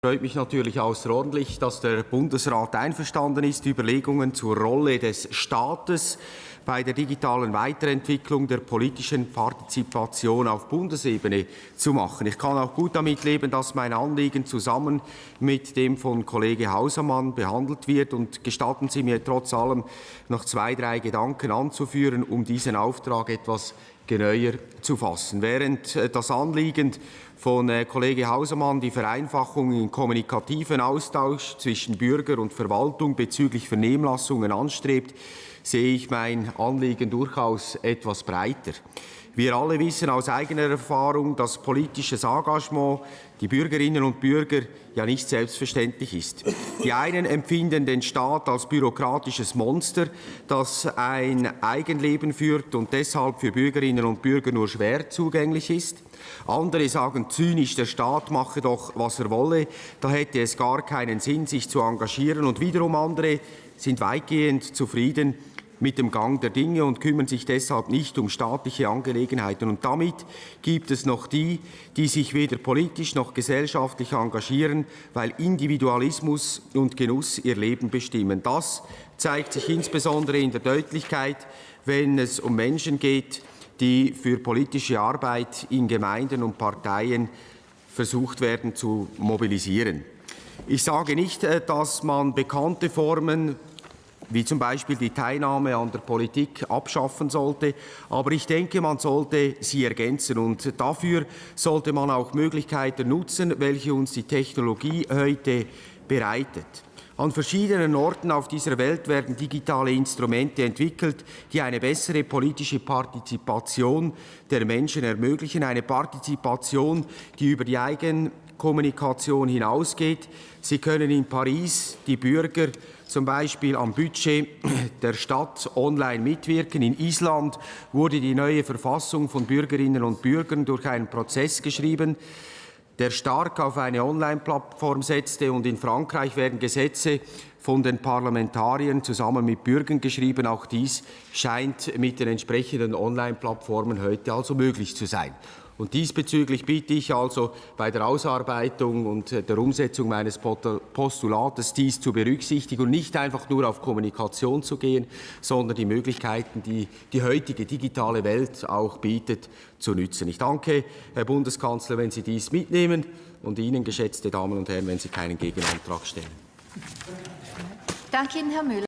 freut mich natürlich außerordentlich, dass der Bundesrat einverstanden ist, Überlegungen zur Rolle des Staates bei der digitalen Weiterentwicklung der politischen Partizipation auf Bundesebene zu machen. Ich kann auch gut damit leben, dass mein Anliegen zusammen mit dem von Kollege Hausermann behandelt wird. Und gestatten Sie mir trotz allem noch zwei, drei Gedanken anzuführen, um diesen Auftrag etwas genauer zu fassen. Während äh, das Anliegen von äh, Kollege Hausermann die Vereinfachung kommunikativen Austausch zwischen Bürger und Verwaltung bezüglich Vernehmlassungen anstrebt, sehe ich mein Anliegen durchaus etwas breiter. Wir alle wissen aus eigener Erfahrung, dass politisches Engagement die Bürgerinnen und Bürger ja nicht selbstverständlich ist. Die einen empfinden den Staat als bürokratisches Monster, das ein Eigenleben führt und deshalb für Bürgerinnen und Bürger nur schwer zugänglich ist. Andere sagen zynisch, der Staat mache doch, was er wolle, da hätte es gar keinen Sinn, sich zu engagieren. Und wiederum andere sind weitgehend zufrieden mit dem Gang der Dinge und kümmern sich deshalb nicht um staatliche Angelegenheiten. Und damit gibt es noch die, die sich weder politisch noch gesellschaftlich engagieren, weil Individualismus und Genuss ihr Leben bestimmen. Das zeigt sich insbesondere in der Deutlichkeit, wenn es um Menschen geht, die für politische Arbeit in Gemeinden und Parteien versucht werden zu mobilisieren. Ich sage nicht, äh, dass man bekannte Formen wie zum Beispiel die Teilnahme an der Politik abschaffen sollte. Aber ich denke, man sollte sie ergänzen. Und dafür sollte man auch Möglichkeiten nutzen, welche uns die Technologie heute bereitet. An verschiedenen Orten auf dieser Welt werden digitale Instrumente entwickelt, die eine bessere politische Partizipation der Menschen ermöglichen, eine Partizipation, die über die Eigenkommunikation hinausgeht. Sie können in Paris die Bürger zum Beispiel am Budget der Stadt online mitwirken. In Island wurde die neue Verfassung von Bürgerinnen und Bürgern durch einen Prozess geschrieben, der stark auf eine Online-Plattform setzte. Und in Frankreich werden Gesetze von den Parlamentariern zusammen mit Bürgern geschrieben. Auch dies scheint mit den entsprechenden Online-Plattformen heute also möglich zu sein. Und diesbezüglich bitte ich also bei der Ausarbeitung und der Umsetzung meines Postulates dies zu berücksichtigen und nicht einfach nur auf Kommunikation zu gehen, sondern die Möglichkeiten, die die heutige digitale Welt auch bietet, zu nützen. Ich danke, Herr Bundeskanzler, wenn Sie dies mitnehmen und Ihnen, geschätzte Damen und Herren, wenn Sie keinen Gegenantrag stellen. Danke Ihnen, Herr Müller.